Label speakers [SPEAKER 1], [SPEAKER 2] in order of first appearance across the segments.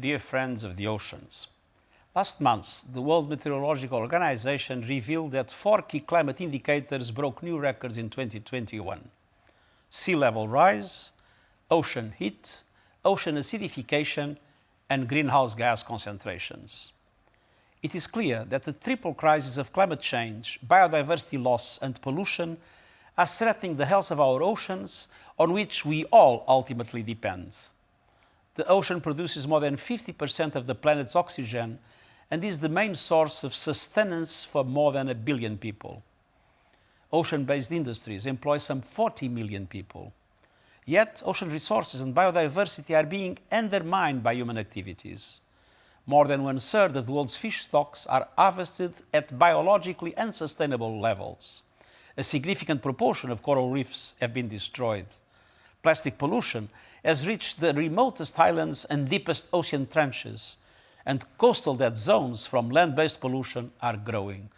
[SPEAKER 1] dear friends of the oceans. Last month, the World Meteorological Organization revealed that four key climate indicators broke new records in 2021. Sea level rise, ocean heat, ocean acidification, and greenhouse gas concentrations. It is clear that the triple crisis of climate change, biodiversity loss, and pollution are threatening the health of our oceans, on which we all ultimately depend. The ocean produces more than 50% of the planet's oxygen and is the main source of sustenance for more than a billion people. Ocean-based industries employ some 40 million people. Yet, ocean resources and biodiversity are being undermined by human activities. More than one-third of the world's fish stocks are harvested at biologically unsustainable levels. A significant proportion of coral reefs have been destroyed. Plastic pollution has reached the remotest islands and deepest ocean trenches, and coastal dead zones from land-based pollution are growing.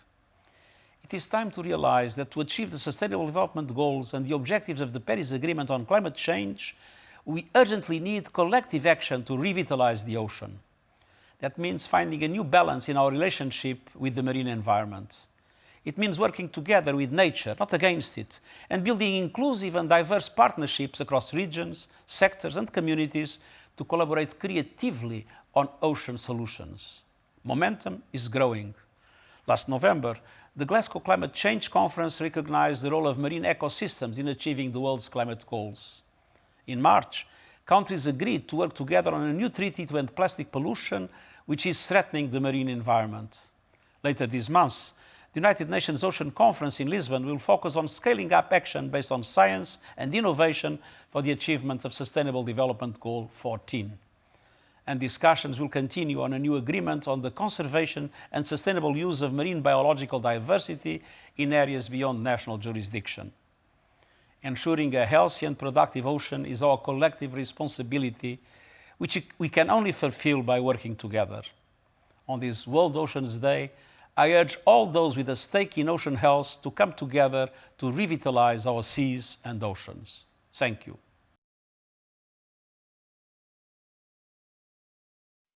[SPEAKER 1] It is time to realize that to achieve the Sustainable Development Goals and the objectives of the Paris Agreement on climate change, we urgently need collective action to revitalize the ocean. That means finding a new balance in our relationship with the marine environment. It means working together with nature, not against it, and building inclusive and diverse partnerships across regions, sectors and communities to collaborate creatively on ocean solutions. Momentum is growing. Last November, the Glasgow Climate Change Conference recognized the role of marine ecosystems in achieving the world's climate goals. In March, countries agreed to work together on a new treaty to end plastic pollution, which is threatening the marine environment. Later this month, the United Nations Ocean Conference in Lisbon will focus on scaling up action based on science and innovation for the achievement of Sustainable Development Goal 14 and discussions will continue on a new agreement on the conservation and sustainable use of marine biological diversity in areas beyond national jurisdiction. Ensuring a healthy and productive ocean is our collective responsibility, which we can only fulfill by working together. On this World Oceans Day, I urge all those with a stake in ocean health to come together to revitalize our seas and oceans. Thank you.